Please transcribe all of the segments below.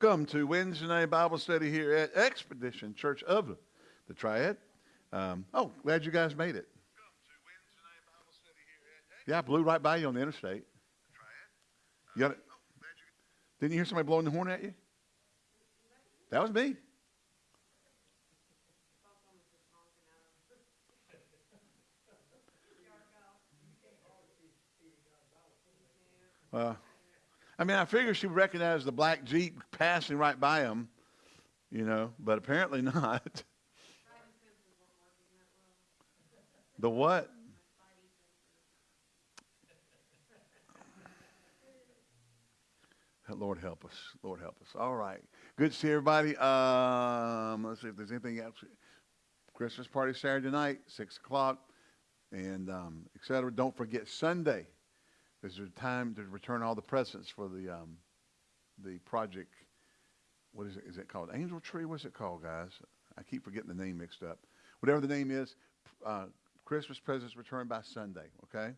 Welcome to Wednesday night Bible study here at Expedition Church of the Triad. Um, oh, glad you guys made it. Yeah, I blew right by you on the interstate. You got it? Didn't you hear somebody blowing the horn at you? That was me. Uh, I mean, I figured she recognized the black Jeep passing right by him, you know, but apparently not. the what? Lord help us. Lord help us. All right. Good to see everybody. Um, let's see if there's anything else. Christmas party Saturday night, 6 o'clock, and um, et cetera. Don't forget Sunday. There's a time to return all the presents for the um, the project. What is it? Is it called Angel Tree? What's it called, guys? I keep forgetting the name mixed up. Whatever the name is, uh, Christmas presents returned by Sunday. Okay,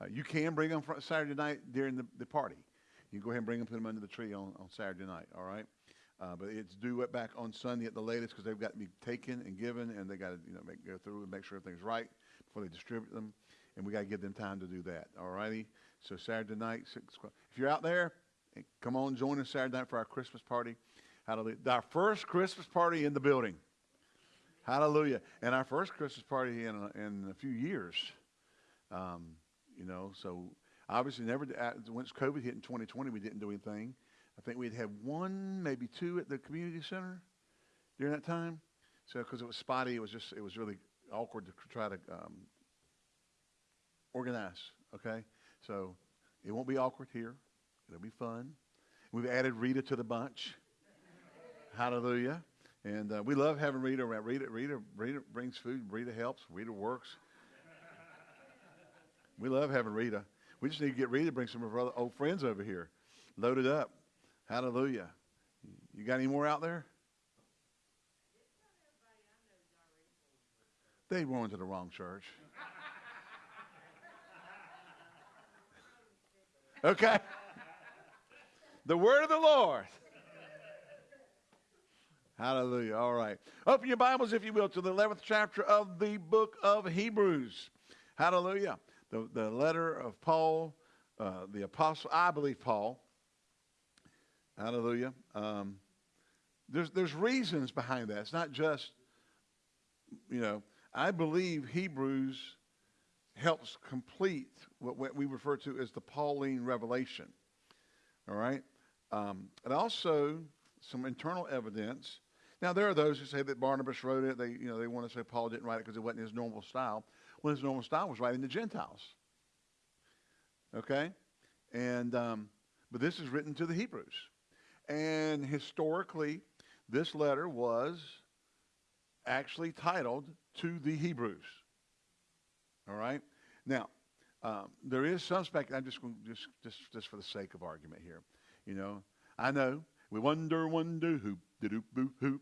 uh, you can bring them Saturday night during the, the party. You can go ahead and bring them, put them under the tree on, on Saturday night. All right, uh, but it's due back on Sunday at the latest because they've got to be taken and given, and they got to you know make, go through and make sure everything's right before they distribute them, and we got to give them time to do that. All righty. So Saturday night, six o'clock. If you're out there, come on, join us Saturday night for our Christmas party. Hallelujah. Our first Christmas party in the building. Hallelujah. And our first Christmas party in a, in a few years. Um, you know, so obviously never, once COVID hit in 2020, we didn't do anything. I think we'd had one, maybe two at the community center during that time. So because it was spotty, it was just, it was really awkward to try to um, organize, okay? So it won't be awkward here. It'll be fun. We've added Rita to the bunch. Hallelujah. And uh, we love having Rita around. Rita, Rita, Rita brings food. Rita helps. Rita works. We love having Rita. We just need to get Rita to bring some of our old friends over here. Loaded up. Hallelujah. You got any more out there? They went to the wrong church. Okay? The word of the Lord. Hallelujah. All right. Open your Bibles, if you will, to the 11th chapter of the book of Hebrews. Hallelujah. The, the letter of Paul, uh, the apostle, I believe Paul. Hallelujah. Um, there's, there's reasons behind that. It's not just, you know, I believe Hebrews helps complete what we refer to as the Pauline revelation. All right? Um, and also some internal evidence. Now, there are those who say that Barnabas wrote it. They, you know, they want to say Paul didn't write it because it wasn't his normal style. Well, his normal style was writing to Gentiles. Okay? And, um, but this is written to the Hebrews. And historically, this letter was actually titled To the Hebrews. All right? Now, um, there is some spec. I'm just going just just just for the sake of argument here. You know, I know we wonder, wonder who did who boo who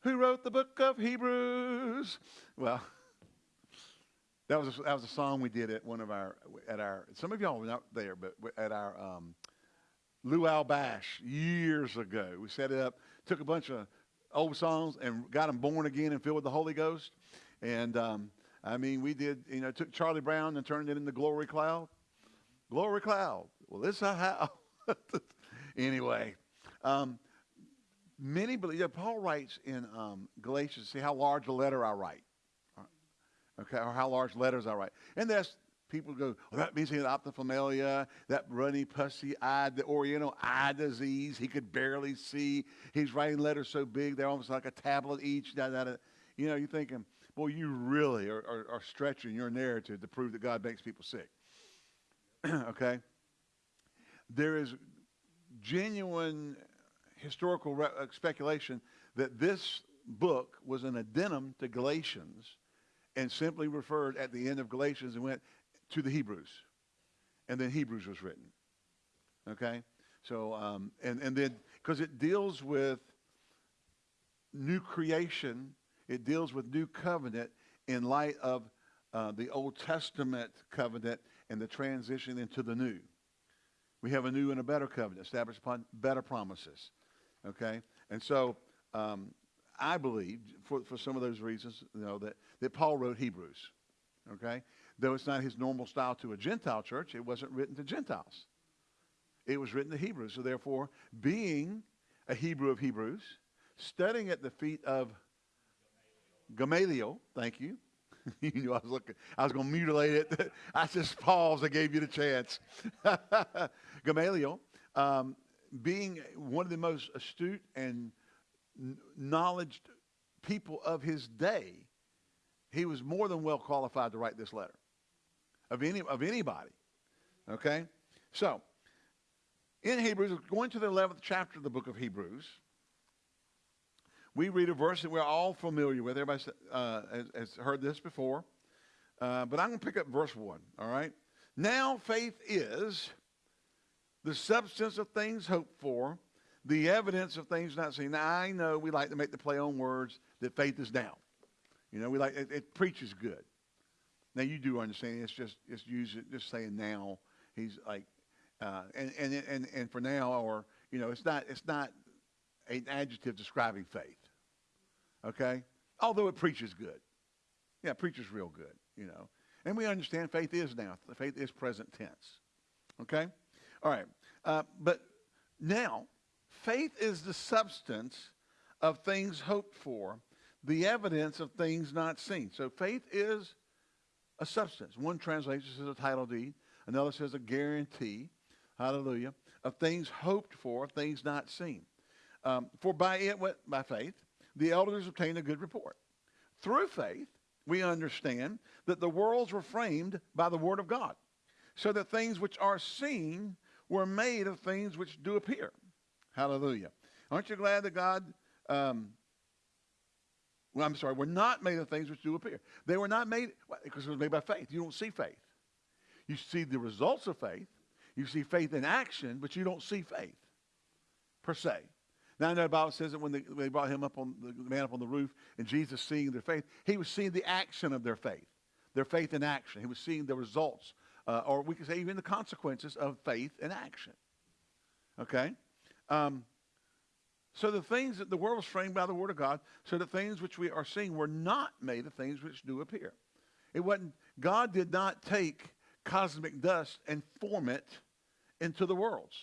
who wrote the book of Hebrews. Well, that was a, that was a song we did at one of our at our. Some of y'all were not there, but at our um, luau bash years ago, we set it up, took a bunch of old songs and got them born again and filled with the Holy Ghost, and. Um, I mean, we did, you know, took Charlie Brown and turned it into Glory Cloud. Glory Cloud. Well, this is how. anyway, um, many believe, yeah, Paul writes in um, Galatians, see how large a letter I write. Okay, or how large letters I write. And that's, people go, well, that means he had ophthalmia, that runny, pussy eye, the oriental eye disease. He could barely see. He's writing letters so big, they're almost like a tablet each. Da, da, da. You know, you're thinking, boy, you really are, are, are stretching your narrative to prove that God makes people sick. okay? There is genuine historical uh, speculation that this book was an addendum to Galatians and simply referred at the end of Galatians and went to the Hebrews. And then Hebrews was written. Okay? So, um, and, and then, because it deals with new creation it deals with new covenant in light of uh, the Old Testament covenant and the transition into the new. We have a new and a better covenant established upon better promises. Okay? And so um, I believe, for, for some of those reasons, you know, that, that Paul wrote Hebrews. Okay? Though it's not his normal style to a Gentile church, it wasn't written to Gentiles. It was written to Hebrews. So therefore, being a Hebrew of Hebrews, studying at the feet of Gamaliel, thank you. you knew I was looking. I was going to mutilate it. I just paused. I gave you the chance. Gamaliel, um, being one of the most astute and knowledge people of his day, he was more than well qualified to write this letter of any of anybody. Okay, so in Hebrews, going to the eleventh chapter of the book of Hebrews, we read a verse that we're all familiar with. Everybody uh, has, has, heard this before, uh, but I'm going to pick up verse one. All right. Now faith is the substance of things hoped for, the evidence of things not seen. Now, I know we like to make the play on words that faith is now. You know, we like it, it preaches good. Now you do understand it's just it's using just saying now. He's like, uh, and, and and and for now, or you know, it's not it's not an adjective describing faith. Okay, although it preaches good. Yeah, preaches real good. You know, and we understand faith is now. Faith is present tense. Okay, all right, uh, but now Faith is the substance of things hoped for, the evidence of things not seen. So faith is a substance. One translation says a title deed, another says a guarantee, hallelujah, of things hoped for, things not seen. Um, for by it, by faith, the elders obtained a good report. Through faith, we understand that the worlds were framed by the word of God, so that things which are seen were made of things which do appear. Hallelujah. Aren't you glad that God, um, well, I'm sorry, we're not made of things which do appear. They were not made, because it was made by faith. You don't see faith. You see the results of faith. You see faith in action, but you don't see faith per se. Now I know the Bible says that when they, when they brought him up on the man up on the roof and Jesus seeing their faith, he was seeing the action of their faith, their faith in action. He was seeing the results, uh, or we could say even the consequences of faith in action. Okay? Um, so the things that the world was framed by the word of God, so the things which we are seeing were not made of things which do appear. It wasn't, God did not take cosmic dust and form it into the worlds.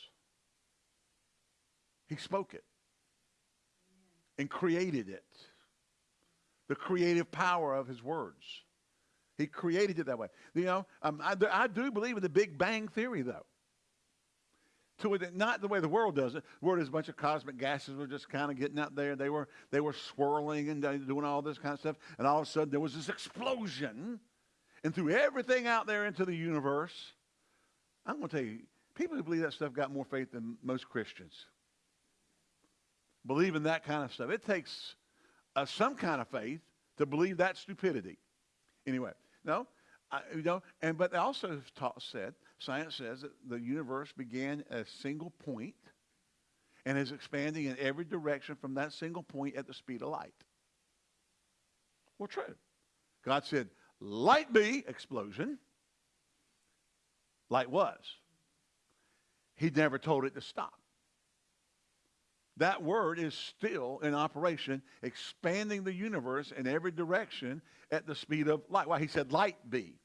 He spoke it and created it. The creative power of his words. He created it that way. You know, um, I, I do believe in the Big Bang Theory, though to it, not the way the world does it. The world is a bunch of cosmic gases were just kind of getting out there. They were they were swirling and doing all this kind of stuff, and all of a sudden there was this explosion, and threw everything out there into the universe. I'm going to tell you, people who believe that stuff got more faith than most Christians. Believe in that kind of stuff. It takes uh, some kind of faith to believe that stupidity. Anyway, no, I, you know, and but they also taught, said Science says that the universe began at a single point and is expanding in every direction from that single point at the speed of light. Well, true. God said, light be, explosion. Light was. He never told it to stop. That word is still in operation, expanding the universe in every direction at the speed of light. Why? He said, light be.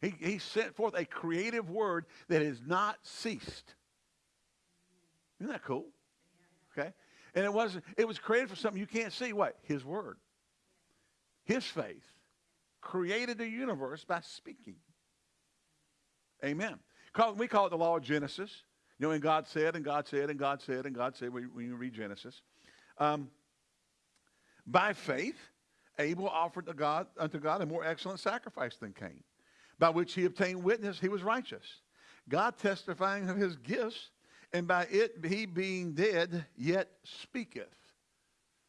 He, he sent forth a creative word that has not ceased. Isn't that cool? Okay? And it wasn't, it was created for something you can't see. What? His word. His faith created the universe by speaking. Amen. We call it the law of Genesis. You know, and God said, and God said, and God said, and God said, when you read Genesis. Um, by faith, Abel offered to God, unto God a more excellent sacrifice than Cain by which he obtained witness he was righteous. God testifying of his gifts, and by it he being dead yet speaketh.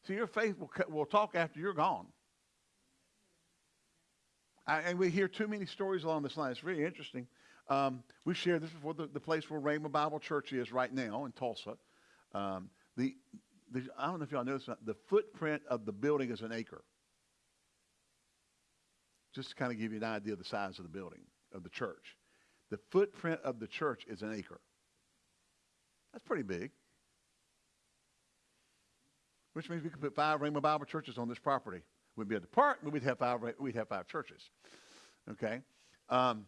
So your faith will, will talk after you're gone. I, and we hear too many stories along this line. It's really interesting. Um, we shared this before the, the place where Rhema Bible Church is right now in Tulsa. Um, the, the, I don't know if y'all know this, the footprint of the building is an acre just to kind of give you an idea of the size of the building, of the church. The footprint of the church is an acre. That's pretty big. which means we could put five Rhema Bible churches on this property. We'd be at the park, but we'd have five, we'd have five churches. Okay? Um,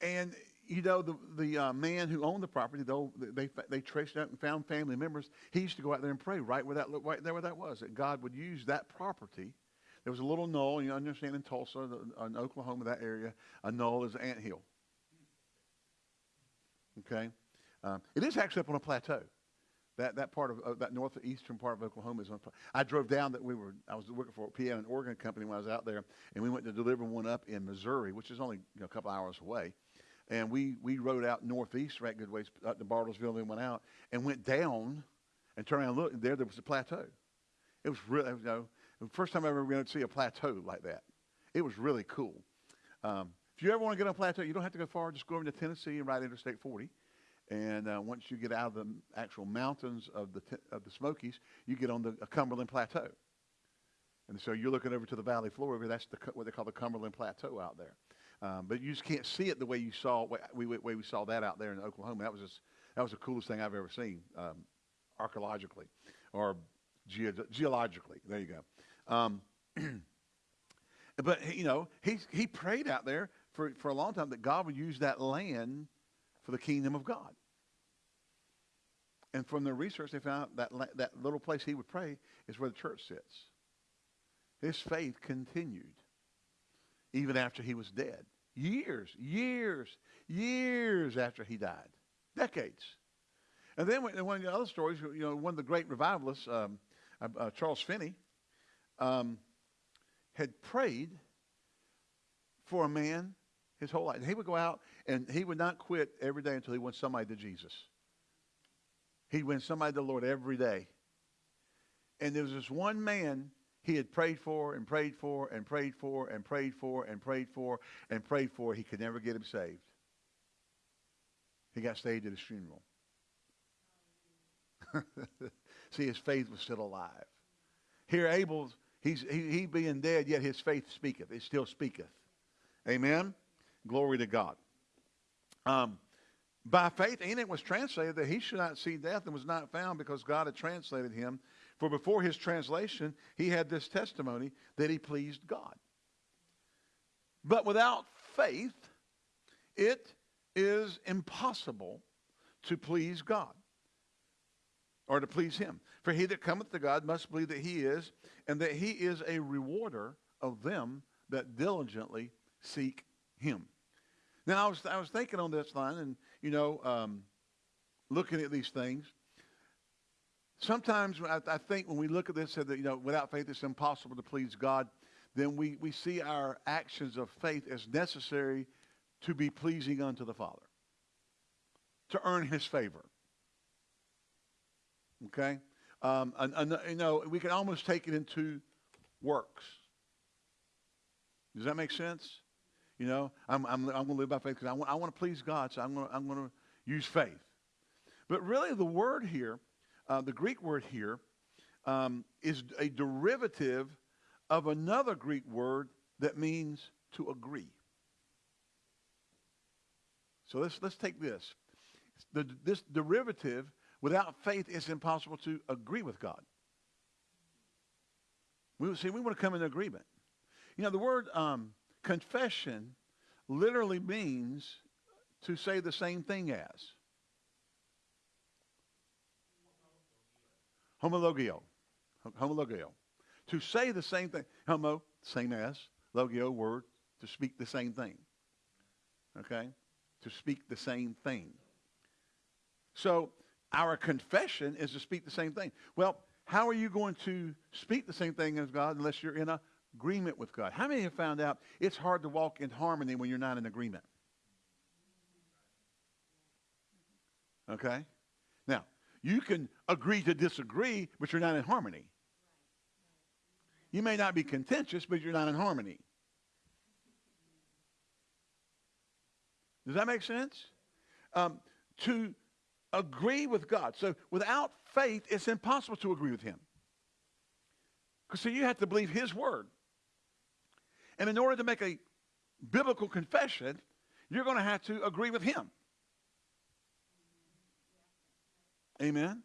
and, you know, the, the uh, man who owned the property, though, they, they traced out and found family members. He used to go out there and pray right where that, right there where that was, that God would use that property. There was a little knoll, you understand, in Tulsa, in Oklahoma, that area, a knoll is an ant hill. Okay? Um, it is actually up on a plateau. That, that part of uh, that northeastern part of Oklahoma is on. I drove down that we were. I was working for piano and organ company when I was out there, and we went to deliver one up in Missouri, which is only you know, a couple hours away. And we we rode out northeast right good ways up to Bartlesville, and we went out and went down and turned around and looked. There, there was a plateau. It was really, you know, the first time I ever going to see a plateau like that. It was really cool. Um, if you ever want to get on a plateau, you don't have to go far. Just go over to Tennessee and ride Interstate 40 and uh, once you get out of the actual mountains of the, of the Smokies, you get on the Cumberland Plateau. And so you're looking over to the valley floor. Over. That's the, what they call the Cumberland Plateau out there. Um, but you just can't see it the way you saw we, way we saw that out there in Oklahoma. That was just, that was the coolest thing I've ever seen um, archaeologically or ge- geologically. There you go. Um, but you know, he he prayed out there for for a long time that God would use that land for the kingdom of God. And from their research, they found that that little place he would pray is where the church sits. His faith continued even after he was dead. Years, years, years after he died. Decades. And then one of the other stories, you know, one of the great revivalists, um, uh, uh, Charles Finney, um, had prayed for a man his whole life. And he would go out and he would not quit every day until he won somebody to Jesus. He'd win somebody to the Lord every day. And there was this one man he had prayed for and prayed for and prayed for and prayed for and prayed for and prayed for. He could never get him saved. He got saved at his funeral. See, his faith was still alive. Here, Abel's, he's, he, he being dead, yet his faith speaketh. It still speaketh. Amen? Glory to God. Um, by faith, Enoch was translated that he should not see death and was not found because God had translated him. For before his translation, he had this testimony that he pleased God. But without faith, it is impossible to please God or to please him. For he that cometh to God must believe that he is, and that he is a rewarder of them that diligently seek him. Now, I was, I was thinking on this line and, you know, um, looking at these things. Sometimes I, think when we look at this, that, you know, without faith it's impossible to please God, then we, we see our actions of faith as necessary to be pleasing unto the Father, to earn his favor. Okay? Um, and, and, you know, we can almost take it into works. Does that make sense? You know, I'm, I'm, I'm going to live by faith because I want, I want to please God, so I'm going I'm going to use faith. But really, the word here, uh, the Greek word here, um, is a derivative of another Greek word that means to agree. So let's, let's take this. The, this derivative, without faith, it's impossible to agree with God. We see we want to come in agreement. You know, the word um, confession literally means to say the same thing as. Homologio. Homologio. To say the same thing. Homo, same as. Logio, word, to speak the same thing. Okay? To speak the same thing. So our confession is to speak the same thing. Well, how are you going to speak the same thing as God unless you're in agreement with God. How many have found out it's hard to walk in harmony when you're not in agreement? Okay? You can agree to disagree, but you're not in harmony. You may not be contentious, but you're not in harmony. Does that make sense? Um, to agree with God. So without faith, it's impossible to agree with him. Because so you have to believe his word. And in order to make a biblical confession, you're going to have to agree with him. Amen?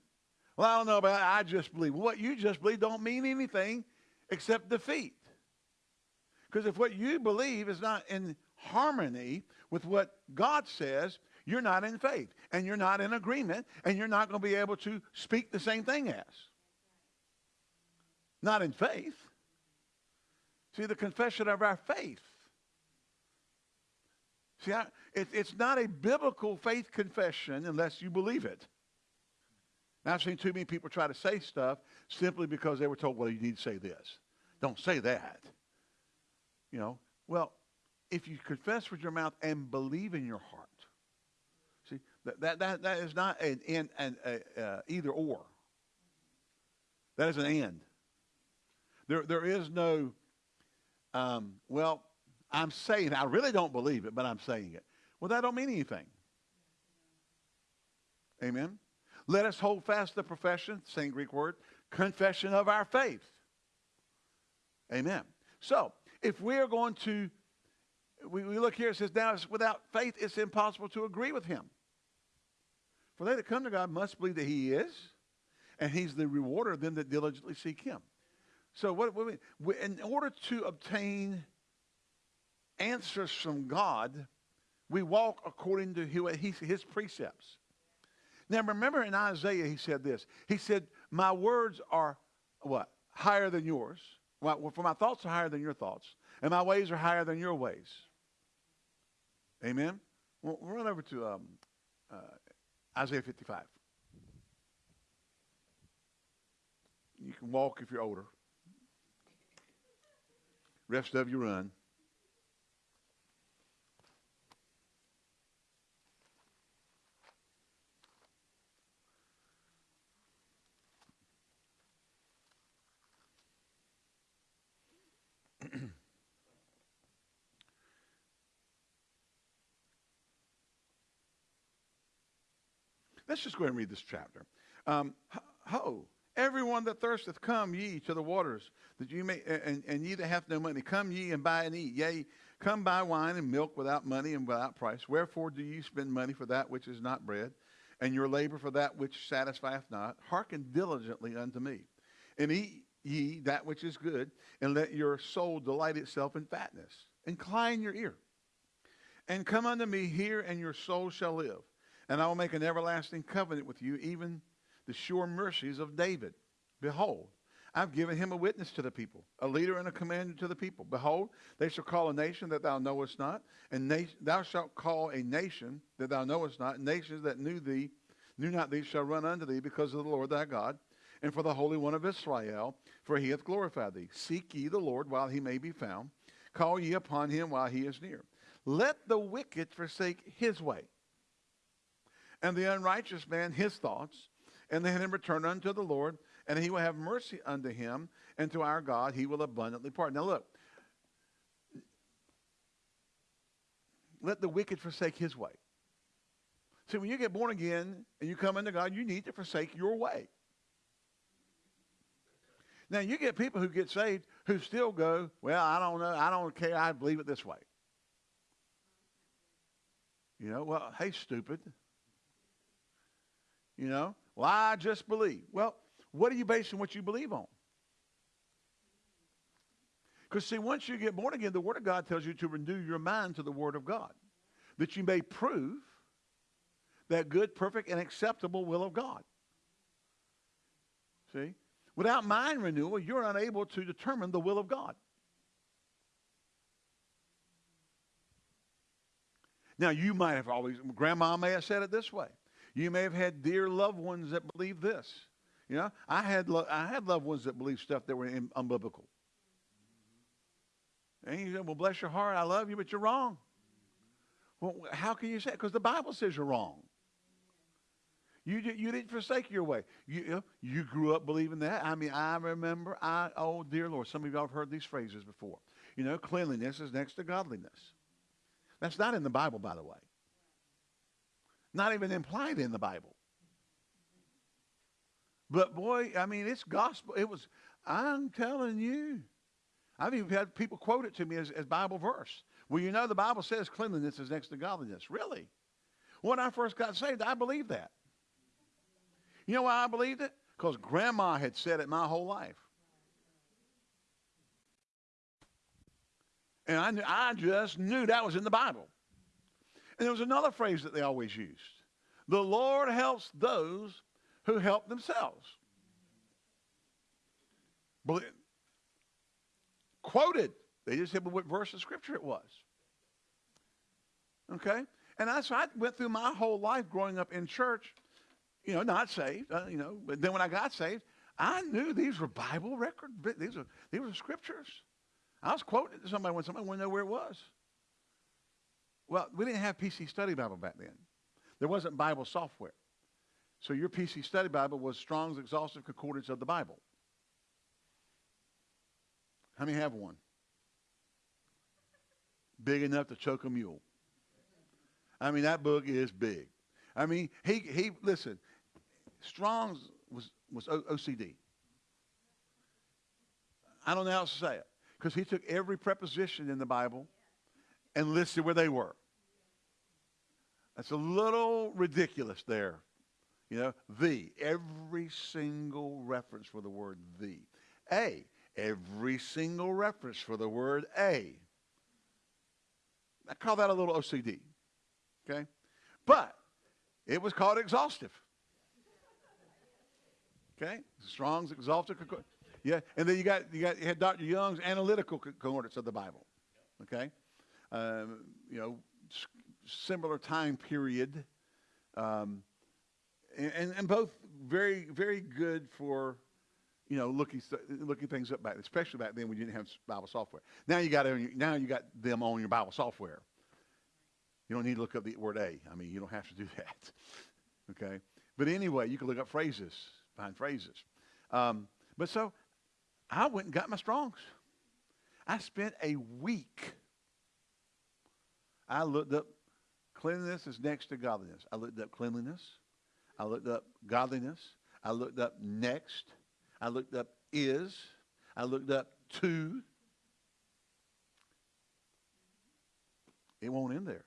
Well, I don't know about. I just believe. What you just believe don't mean anything except defeat. Because if what you believe is not in harmony with what God says, you're not in faith and you're not in agreement and you're not going to be able to speak the same thing as. Not in faith. See, the confession of our faith. See, I, it, it's not a biblical faith confession unless you believe it. Now, I've seen too many people try to say stuff simply because they were told, well, you need to say this. Don't say that. You know, well, if you confess with your mouth and believe in your heart, see, that, that, that, that is not an, an, an uh, either or. That is an and. There, there is no, um, well, I'm saying, I really don't believe it, but I'm saying it. Well, that don't mean anything. Amen. Let us hold fast the profession, same Greek word, confession of our faith. Amen. So, if we're going to, we, we look here, it says, now without faith it's impossible to agree with him. For they that come to God must believe that he is, and he's the rewarder of them that diligently seek him. So what, what we, in order to obtain answers from God, we walk according to his precepts. Now remember in Isaiah he said this. He said, my words are what? Higher than yours. Well, for my thoughts are higher than your thoughts. And my ways are higher than your ways. Amen? We'll, run over to um, uh, Isaiah 55. You can walk if you're older. Rest of you run. Let's just go ahead and read this chapter. Um, ho, everyone that thirsteth, come ye to the waters, that you may, and, and ye that have no money, come ye and buy and eat. Yea, come buy wine and milk without money and without price. Wherefore do ye spend money for that which is not bread, and your labor for that which satisfieth not? Hearken diligently unto me, and eat ye that which is good, and let your soul delight itself in fatness. Incline your ear, and come unto me here, and your soul shall live. And I will make an everlasting covenant with you, even the sure mercies of David. Behold, I've given him a witness to the people, a leader and a commander to the people. Behold, they shall call a nation that thou knowest not, and thou shalt call a nation that thou knowest not, and nations that knew thee, knew not thee, shall run unto thee because of the Lord thy God, and for the Holy One of Israel, for he hath glorified thee. Seek ye the Lord while he may be found. Call ye upon him while he is near. Let the wicked forsake his way and the unrighteous man his thoughts, and let him return unto the Lord, and he will have mercy unto him, and to our God he will abundantly pardon. Now look, let the wicked forsake his way. See, when you get born again and you come into God, you need to forsake your way. Now, you get people who get saved who still go, well, I don't know, I don't care, I believe it this way. You know, well, hey, stupid. You know, well, I just believe. Well, what are you basing what you believe on? Because, see, once you get born again, the Word of God tells you to renew your mind to the Word of God, that you may prove that good, perfect, and acceptable will of God. See? Without mind renewal, you're unable to determine the will of God. Now, you might have always, Grandma may have said it this way. You may have had dear loved ones that believe this. You know, I had lo- I had loved ones that believed stuff that were in, unbiblical. And you said, "Well, bless your heart, I love you, but you're wrong." Well, how can you say? Because the Bible says you're wrong. You you didn't forsake your way. You you grew up believing that. I mean, I remember. I oh dear Lord, some of y'all have heard these phrases before. You know, cleanliness is next to godliness. That's not in the Bible, by the way. Not even implied in the Bible. But boy, I mean, it's gospel. It was, I'm telling you. I've even had people quote it to me as, as Bible verse. Well, you know, the Bible says cleanliness is next to godliness. Really? When I first got saved, I believed that. You know why I believed it? because grandma had said it my whole life. And I, knew, I just knew that was in the Bible. And there was another phrase that they always used. The Lord helps those who help themselves. But quoted. They just said what verse of scripture it was. Okay? And I, so I went through my whole life growing up in church, you know, not saved, uh, you know, but then when I got saved, I knew these were Bible record, these were, these were scriptures. I was quoting it to somebody when somebody wanted to know where it was. Well, we didn't have PC Study Bible back then. There wasn't Bible software. So your PC Study Bible was Strong's Exhaustive Concordance of the Bible. How many have one? Big enough to choke a mule. I mean, that book is big. I mean, he, he listen, Strong's was, was OCD. I don't know how to say it. Because he took every preposition in the Bible and listed where they were. That's a little ridiculous there. You know, the, every single reference for the word the. A, every single reference for the word a. I call that a little OCD. Okay? But it was called exhaustive. Okay? Strong's exhaustive. Yeah, and then you got you got you had Dr. Young's analytical concordance of the Bible. Okay, um, you know, similar time period, um, and, and both very very good for you know looking looking things up back, especially back then when you didn't have Bible software. Now you got now you got them on your Bible software. You don't need to look up the word a. I mean, you don't have to do that. Okay, but anyway, you can look up phrases, find phrases. Um, but so I went and got my Strongs. I spent a week. I looked up cleanliness is next to godliness. I looked up cleanliness. I looked up godliness. I looked up next. I looked up is. I looked up to. It won't end there.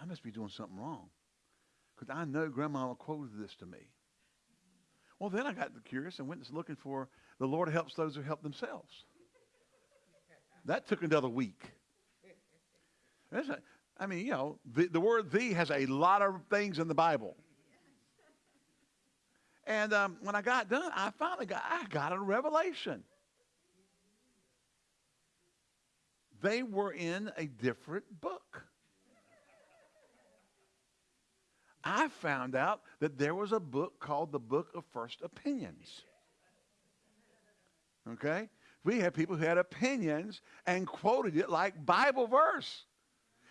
I must be doing something wrong. Because I know Grandma quoted this to me. Well, then I got curious and went looking for the Lord helps those who help themselves. That took another week. I mean, you know, the, the word thee has a lot of things in the Bible. And um, when I got done, I finally got, I got a revelation. They were in a different book. I found out that there was a book called the Book of First Opinions. Okay? We had people who had opinions and quoted it like Bible verse.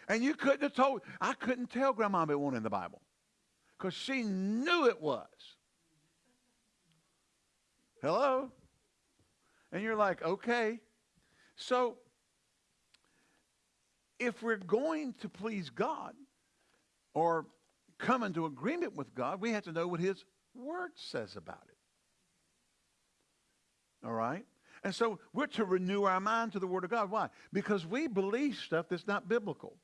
And you couldn't have told, I couldn't tell Grandma it wasn't in the Bible because she knew it was. Hello? And you're like, okay. So, if we're going to please God or come into agreement with God, we have to know what His Word says about it. All right? And so we're to renew our mind to the Word of God. Why? Because we believe stuff that's not biblical.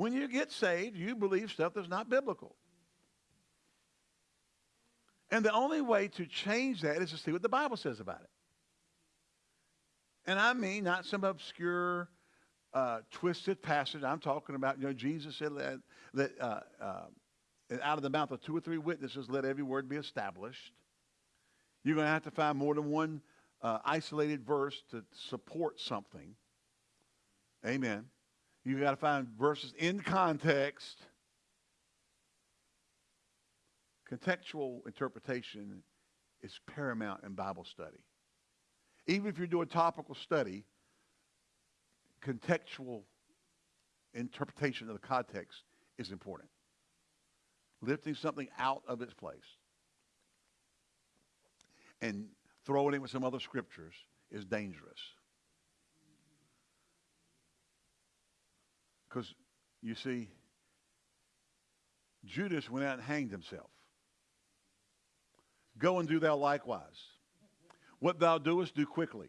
When you get saved, you believe stuff that's not biblical. And the only way to change that is to see what the Bible says about it. And I mean not some obscure, uh, twisted passage. I'm talking about, you know, Jesus said that, that uh, uh, out of the mouth of two or three witnesses, let every word be established. You're going to have to find more than one uh, isolated verse to support something. Amen. You've got to find verses in context. Contextual interpretation is paramount in Bible study. Even if you're doing topical study, contextual interpretation of the context is important. Lifting something out of its place and throwing it with some other scriptures is dangerous. Because, you see, Judas went out and hanged himself. Go and do thou likewise. What thou doest, do quickly.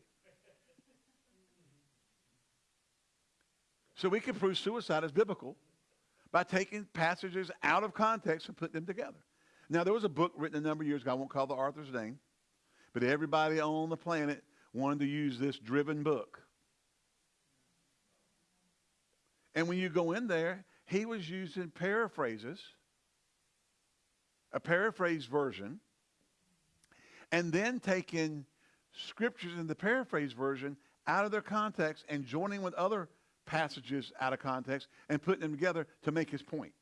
So we can prove suicide is biblical by taking passages out of context and putting them together. Now, there was a book written a number of years ago. I won't call the author's name. But everybody on the planet wanted to use this driven book. And when you go in there, he was using paraphrases, a paraphrase version, and then taking scriptures in the paraphrase version out of their context and joining with other passages out of context and putting them together to make his point.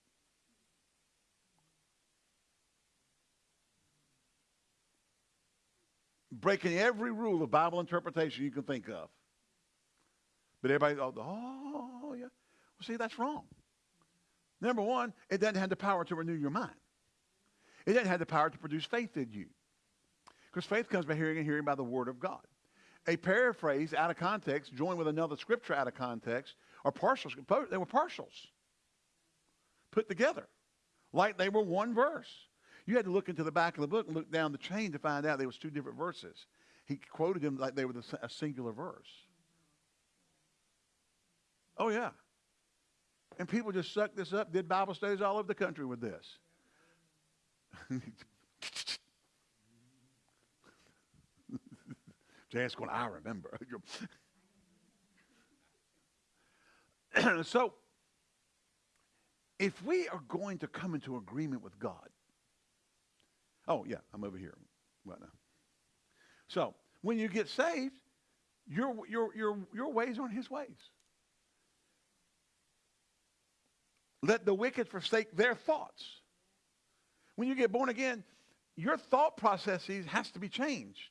Breaking every rule of Bible interpretation you can think of. But everybody, oh, oh yeah. See, that's wrong. Number one, it doesn't have the power to renew your mind. It doesn't have the power to produce faith in you. Because faith comes by hearing and hearing by the word of God. A paraphrase out of context, joined with another scripture out of context, are partials. They were partials put together like they were one verse. You had to look into the back of the book and look down the chain to find out there was two different verses. He quoted them like they were a singular verse. Oh, yeah. And people just sucked this up, did Bible studies all over the country with this. Jan's going, I remember. so, if we are going to come into agreement with God, oh, yeah, I'm over here right now. So, when you get saved, your, your, your, your ways aren't his ways. Let the wicked forsake their thoughts. When you get born again, your thought processes has to be changed.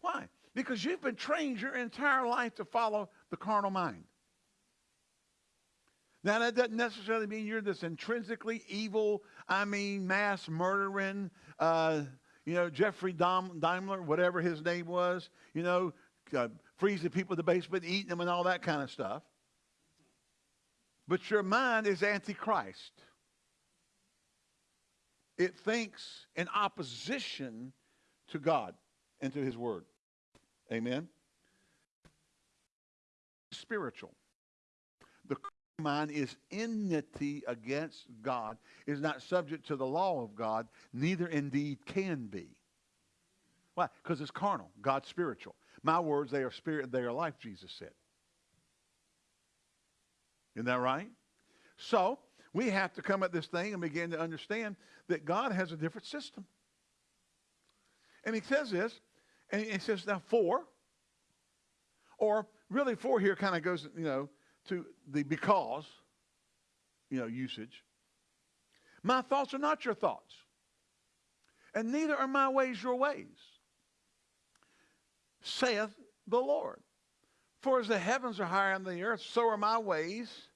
Why? Because you've been trained your entire life to follow the carnal mind. Now, that doesn't necessarily mean you're this intrinsically evil, I mean, mass murdering, uh, you know, Jeffrey Dahmer, whatever his name was, you know, uh, freezing people in the basement, eating them, and all that kind of stuff. But your mind is antichrist. It thinks in opposition to God and to his word. Amen? Spiritual. The mind is enmity against God, is not subject to the law of God, neither indeed can be. Why? Because it's carnal. God's spiritual. My words, they are spirit, they are life, Jesus said. Isn't that right? So, we have to come at this thing and begin to understand that God has a different system. And he says this, and he says now for, or really for here kind of goes, you know, to the because, you know, usage. My thoughts are not your thoughts, and neither are my ways your ways, saith the Lord. For as the heavens are higher than the earth, so are my ways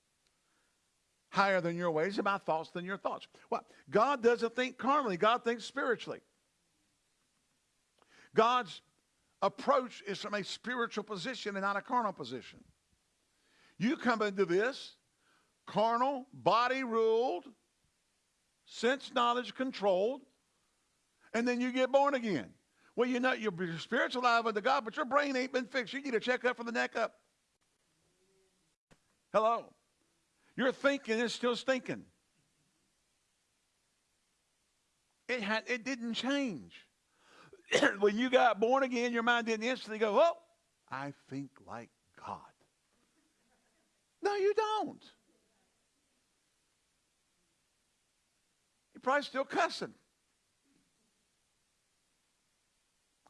higher than your ways, and my thoughts than your thoughts. What? God doesn't think carnally, God thinks spiritually. God's approach is from a spiritual position and not a carnal position. You come into this carnal, body ruled, sense knowledge controlled, and then you get born again. Well, you know, you're spiritual alive unto God, but your brain ain't been fixed. You get a checkup from the neck up. Hello. Your thinking is still stinking. It, had, it didn't change. when you got born again, your mind didn't instantly go, oh, I think like God. No, you don't. You're probably still cussing.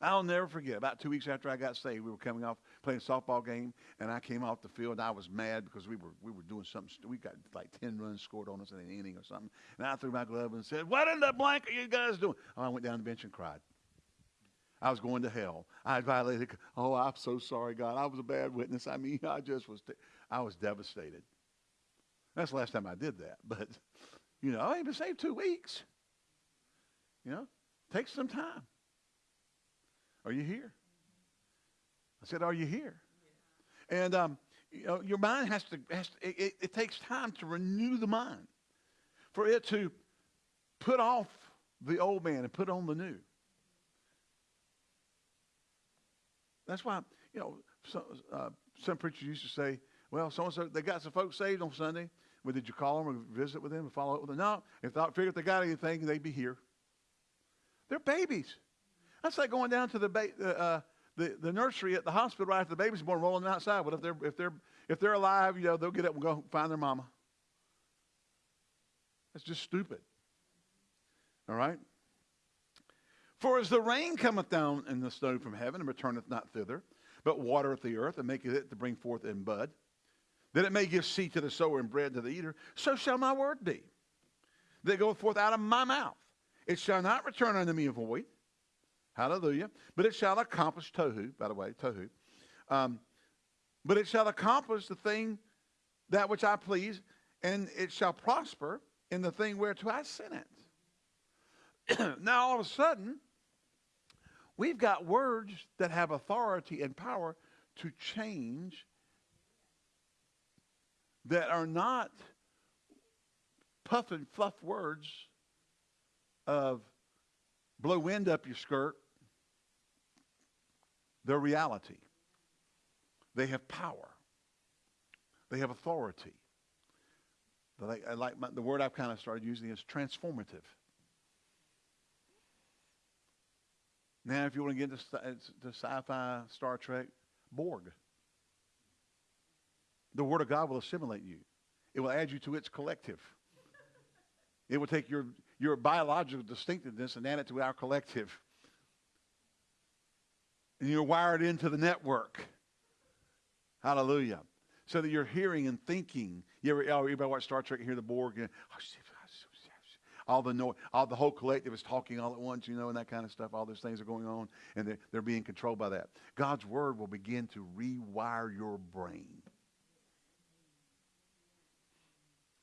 I'll never forget. About two weeks after I got saved, we were coming off playing softball game, and I came off the field. I was mad because we were we were doing something. We got like ten runs scored on us in an inning or something. And I threw my glove and said, "What in the blank are you guys doing?" I went down the bench and cried. I was going to hell. I violated. Oh, I'm so sorry, God. I was a bad witness. I mean, I just was. I was devastated. That's the last time I did that. But you know, I ain't been saved two weeks. You know, takes some time. Are you here? I said, Are you here? And um, you know, your mind has to, has to it, it takes time to renew the mind for it to put off the old man and put on the new. That's why, you know, some, uh, some preachers used to say, well, so and so, they got some folks saved on Sunday. Well, did you call them or visit with them and follow up with them? No. If they figure if they got anything, they'd be here. They're babies. That's like going down to the, uh, uh, the, the nursery at the hospital right after the baby's born, rolling outside. But if they're, if, they're, if they're alive, you know, they'll get up and go find their mama. That's just stupid. All right? For as the rain cometh down in the snow from heaven and returneth not thither, but watereth the earth and maketh it to bring forth in bud, that it may give seed to the sower and bread to the eater, so shall my word be that goeth forth out of my mouth. It shall not return unto me void. Hallelujah. But it shall accomplish tohu, by the way, tohu. Um, but it shall accomplish the thing that which I please, and it shall prosper in the thing whereto I sent it. now, all of a sudden, we've got words that have authority and power to change that are not puff and fluff words of blow wind up your skirt. They're reality. They have power. They have authority. I like my, the word I've kind of started using is transformative. Now, if you want to get into, to sci-fi, Star Trek, Borg. The Word of God will assimilate you. It will add you to its collective. It will take your, your biological distinctiveness and add it to our collective. And you're wired into the network. Hallelujah. So that you're hearing and thinking. You ever, oh, everybody watch Star Trek and hear the Borg? And, oh, oh, all the noise, all the whole collective is talking all at once, you know, and that kind of stuff. All those things are going on, and they're, they're being controlled by that. God's word will begin to rewire your brain.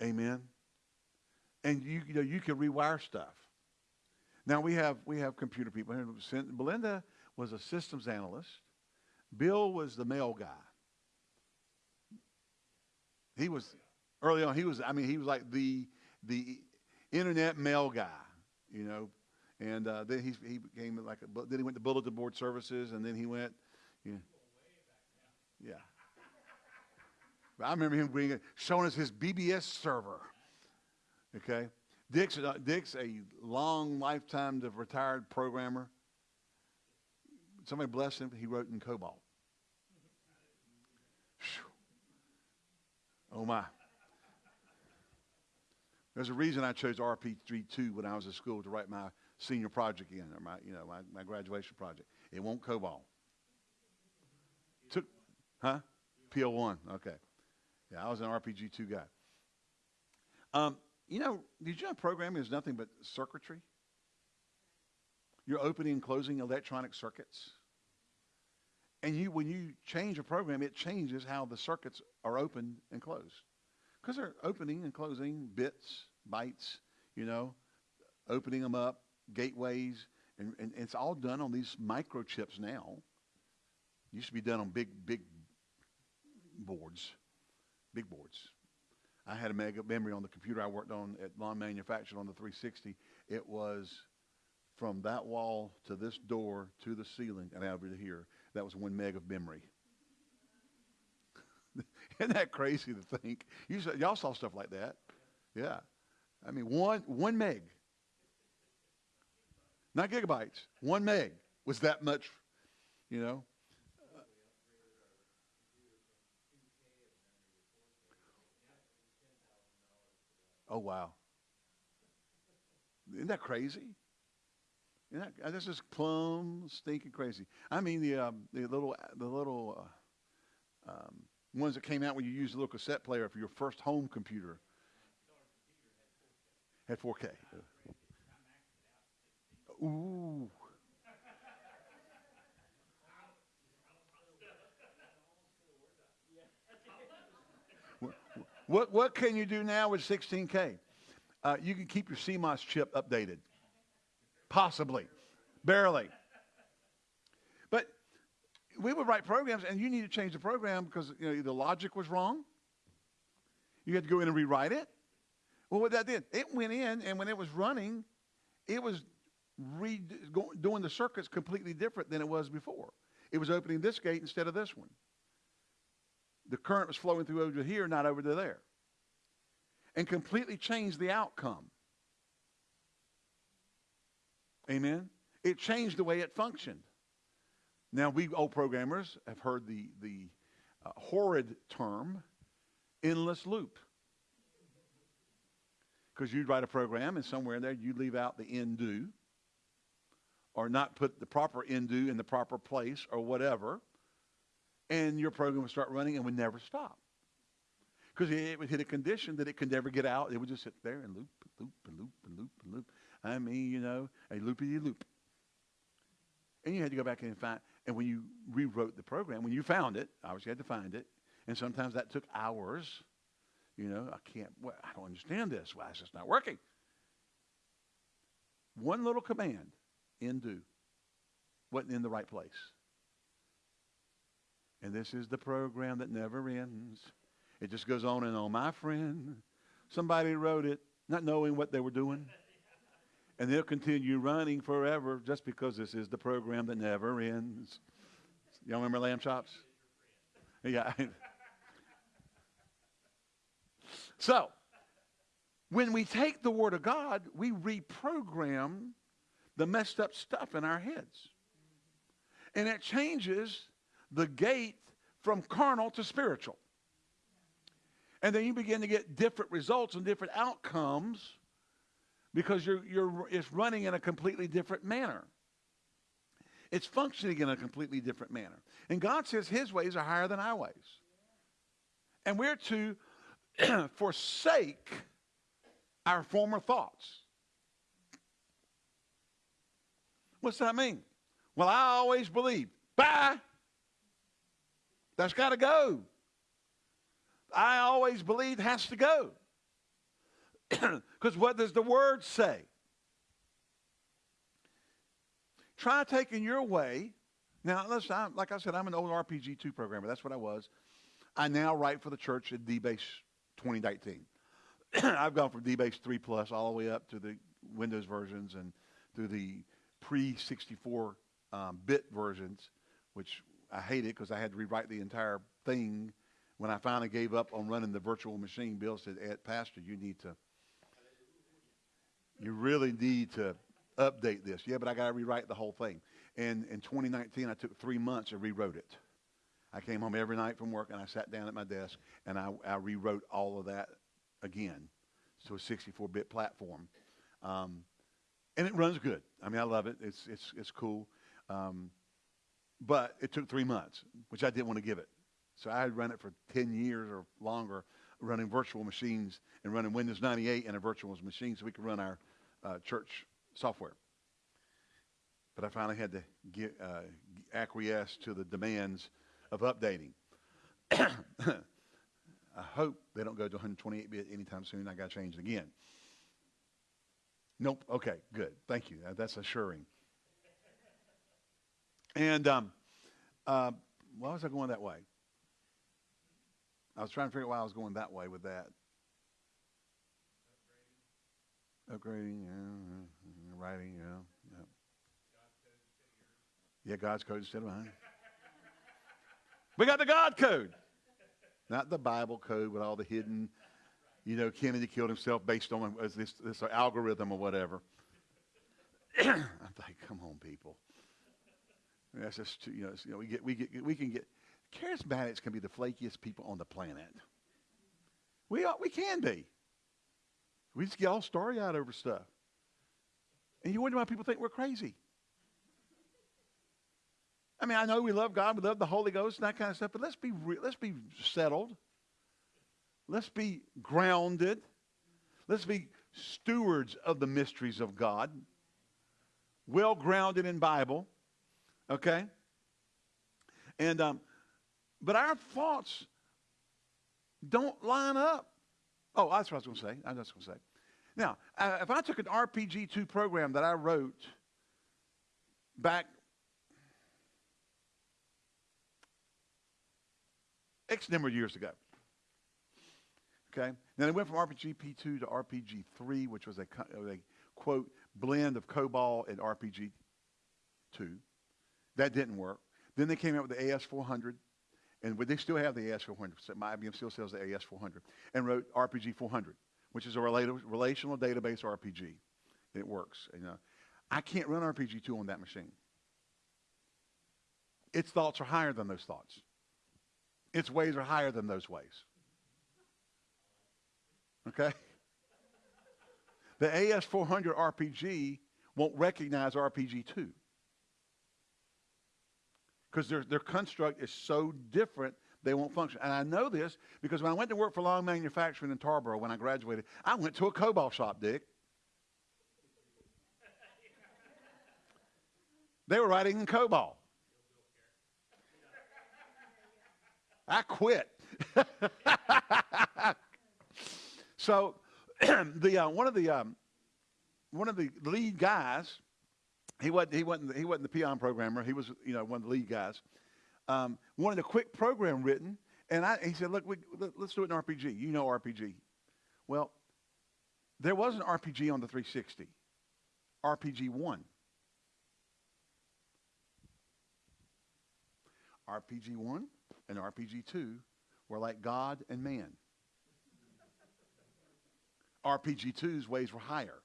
Amen. And you, you know, you can rewire stuff. Now we have we have computer people. Here. Belinda was a systems analyst. Bill was the mail guy. He was early on. He was. I mean, he was like the the internet mail guy. You know, and uh, then he he became like a, then he went to bulletin board services, and then he went. You know, yeah. I remember him bringing, showing us his BBS server. Okay. Dick's, uh, Dick's a long lifetime of retired programmer. Somebody blessed him. He wrote in COBOL. Oh my. There's a reason I chose RPG2 when I was at school to write my senior project in, or my, you know, my, my graduation project. It won't COBOL. Took, huh? PL1. Okay. Yeah, I was an RPG 2 guy. Um, you know, did you know programming is nothing but circuitry? You're opening and closing electronic circuits. And you, when you change a program, it changes how the circuits are opened and closed. Because they're opening and closing bits, bytes, you know, opening them up, gateways, and, and, it's all done on these microchips now. Used to be done on big, big boards big boards. I had a mega memory on the computer I worked on at Long Manufacturing on the 360. It was from that wall to this door to the ceiling and over to here. That was one meg of memory. Isn't that crazy to think? You saw, y'all saw stuff like that. Yeah. I mean, one, one meg. Not gigabytes. One meg was that much, you know. Oh, wow. Isn't that crazy? Isn't that, this is plumb stinking crazy. I mean, the, um, the little, the little uh, um, ones that came out when you used a little cassette player for your first home computer had 4K. Ooh. What, what can you do now with 16K? Uh, you can keep your CMOS chip updated. Possibly. Barely. But we would write programs, and you need to change the program because you know, the logic was wrong. You had to go in and rewrite it. Well, what that did, it went in, and when it was running, it was re- doing the circuits completely different than it was before. It was opening this gate instead of this one the current was flowing through over here, not over to there. and completely changed the outcome. Amen? It changed the way it functioned. Now, we old programmers have heard the, the uh, horrid term endless loop. Because you'd write a program and somewhere in there you leave out the end do or not put the proper end do in the proper place or whatever, and your program would start running and would never stop. Because it would hit a condition that it could never get out. It would just sit there and loop and loop and loop and loop and loop. I mean, you know, a loopy loop. And you had to go back and find, and when you rewrote the program, when you found it, obviously you had to find it, and sometimes that took hours. You know, I can't, well, I don't understand this. Why is this not working? One little command, end do, wasn't in the right place. And this is the program that never ends. It just goes on and on. My friend, somebody wrote it not knowing what they were doing. And they'll continue running forever just because this is the program that never ends. Y'all remember lamb chops? Yeah. so, when we take the Word of God, we reprogram the messed up stuff in our heads. And it changes the gate from carnal to spiritual. And then you begin to get different results and different outcomes because you're, you're, it's running in a completely different manner. It's functioning in a completely different manner. And God says his ways are higher than our ways. And we're to forsake our former thoughts. What's that mean? Well, I always believed. Bye. That's got to go. I always believed has to go. Because what does the word say? Try taking your way. Now, listen, I'm, like I said, I'm an old RPG 2 programmer. That's what I was. I now write for the church at DBase 2019. I've gone from DBase 3 Plus all the way up to the Windows versions and through the pre 64 um, bit versions, which I hated because I had to rewrite the entire thing. When I finally gave up on running the virtual machine, Bill said, Ed, Pastor, you need to, you really need to update this. Yeah, but I got to rewrite the whole thing. And in 2019, I took three months and rewrote it. I came home every night from work and I sat down at my desk and I, I rewrote all of that again to a 64-bit platform. Um, and it runs good. I mean, I love it. It's, it's, it's cool. Um, but it took three months, which I didn't want to give it. So I had run it for 10 years or longer, running virtual machines and running Windows 98 in a virtual machine so we could run our uh, church software. But I finally had to get, uh, acquiesce to the demands of updating. I hope they don't go to 128-bit anytime soon. I got to change it again. Nope. Okay, good. Thank you. That's assuring. And um, uh, why was I going that way? I was trying to figure out why I was going that way with that. Upgrading, yeah, mm-hmm, mm-hmm, writing, yeah, yeah. Yeah, God's code instead of mine. we got the God code, not the Bible code with all the hidden, you know, Kennedy killed himself based on this, this algorithm or whatever. I'm like, come on, people. That's just too, you know, you know, we get we get we can get charismatics can be the flakiest people on the planet. We are, we can be. We just get all starry eyed over stuff. And you wonder why people think we're crazy. I mean, I know we love God, we love the Holy Ghost and that kind of stuff, but let's be let's be settled. Let's be grounded. Let's be stewards of the mysteries of God. Well grounded in Bible. Okay? And, um, but our thoughts don't line up. Oh, that's what I was going to say. I was going to say. Now, uh, if I took an RPG2 program that I wrote back X number of years ago, okay, then it went from RPG-P2 to RPG-3, which was a, a quote blend of COBOL and RPG-2. That didn't work. Then they came out with the AS400, and they still have the AS400. So IBM still sells the AS400, and wrote RPG 400, which is a rela- relational database RPG. It works. You know, I can't run RPG2 on that machine. Its thoughts are higher than those thoughts. Its ways are higher than those ways. Okay? The AS400 RPG won't recognize RPG2 because their, their construct is so different they won't function. And I know this because when I went to work for Long Manufacturing in Tarboro when I graduated, I went to a COBOL shop, Dick. They were writing in COBOL. I quit. so the uh, one of the um, one of the lead guys, he wasn't he wasn't he wasn't the peon programmer. He was you know one of the lead guys. Um, wanted a quick program written, and I, he said, "Look, we, let, us do it in RPG. You know RPG." Well, there was an RPG on the 360, RPG one. RPG one and RPG 2 were like God and man. RPG 2's ways were higher.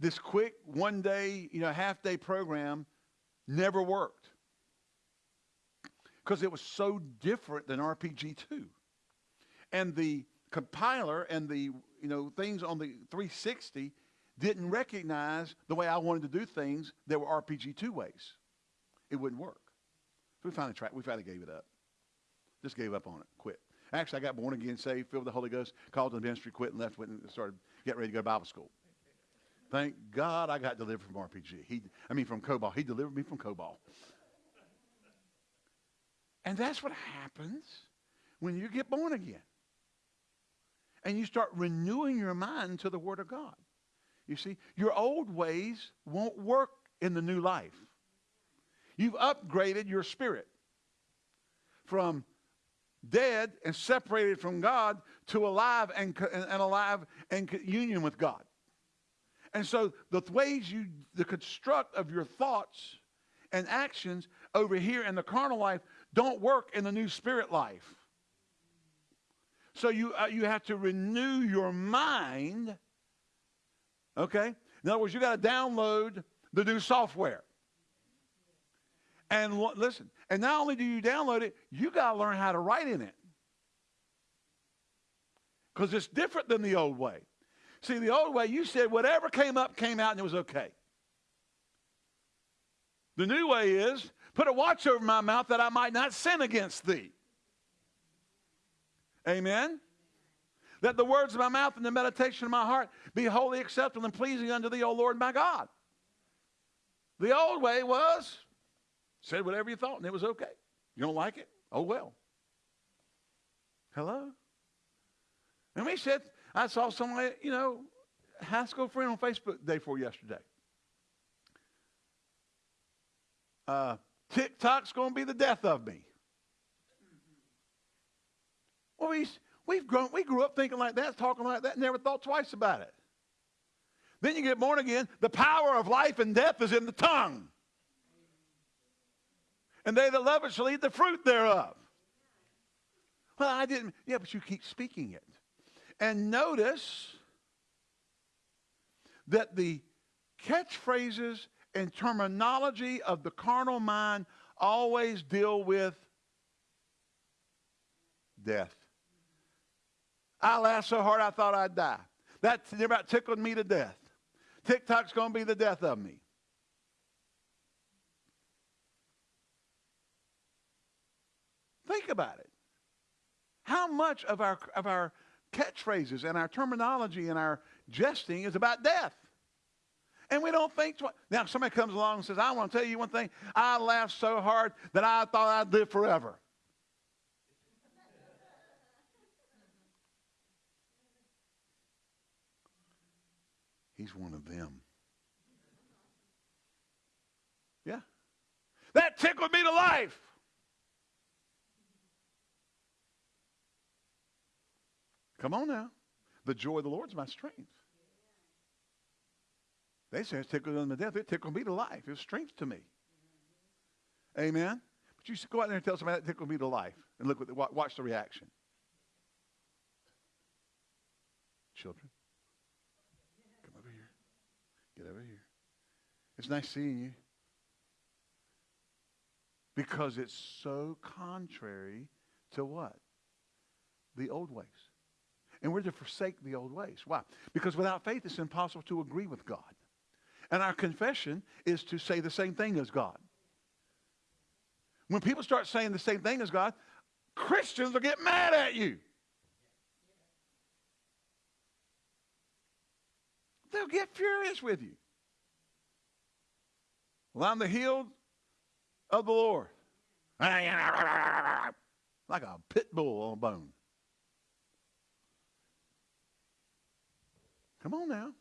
This quick one day, you know, half day program never worked because it was so different than RPG 2. And the compiler and the, you know, things on the 360 didn't recognize the way I wanted to do things that were RPG 2 ways. It wouldn't work. So we finally tried. We finally gave it up. Just gave up on it. Quit. Actually, I got born again, saved, filled with the Holy Ghost, called to the ministry, quit, and left, went and started getting ready to go to Bible school. Thank God I got delivered from RPG. He, I mean, from COBOL. He delivered me from COBOL. And that's what happens when you get born again. And you start renewing your mind to the Word of God. You see, your old ways won't work in the new life. You've upgraded your spirit from dead and separated from God to alive and, and alive and union with God. And so the ways you, the construct of your thoughts and actions over here in the carnal life don't work in the new spirit life. So you, uh, you have to renew your mind. Okay? In other words, you got to download the new software. And listen, and not only do you download it, you got to learn how to write in it. Because it's different than the old way. See, the old way, you said whatever came up came out and it was okay. The new way is put a watch over my mouth that I might not sin against thee. Amen? That the words of my mouth and the meditation of my heart be wholly acceptable and pleasing unto thee, O Lord my God. The old way was Said whatever you thought, and it was okay. You don't like it? Oh, well. Hello? And we said, I saw somebody, you know, high school friend on Facebook day before yesterday. Uh, TikTok's going to be the death of me. Well, we, we've grown, we grew up thinking like that, talking like that, never thought twice about it. Then you get born again. The power of life and death is in the tongue and they that love it shall eat the fruit thereof. Well, I didn't. Yeah, but you keep speaking it. And notice that the catchphrases and terminology of the carnal mind always deal with death. I laughed so hard I thought I'd die. That about tickled me to death. TikTok's going to be the death of me. Think about it. How much of our, of our catchphrases and our terminology and our jesting is about death? And we don't think twice. Now, somebody comes along and says, I want to tell you one thing. I laughed so hard that I thought I'd live forever. He's one of them. Yeah. That tickled me to life. Come on now. The joy of the Lord is my strength. They say it's tickled unto death. It tickled me to life. It's strength to me. Amen. But you should go out there and tell somebody that tickled me to life and look what, watch the reaction. children. Come over here. Get over here. It's nice seeing you. Because it's so contrary to what? The old ways. And we're to forsake the old ways. Why? Because without faith, it's impossible to agree with God. And our confession is to say the same thing as God. When people start saying the same thing as God, Christians will get mad at you. They'll get furious with you. Well, I'm the healed of the Lord. Like a pit bull on a bone. Come on now.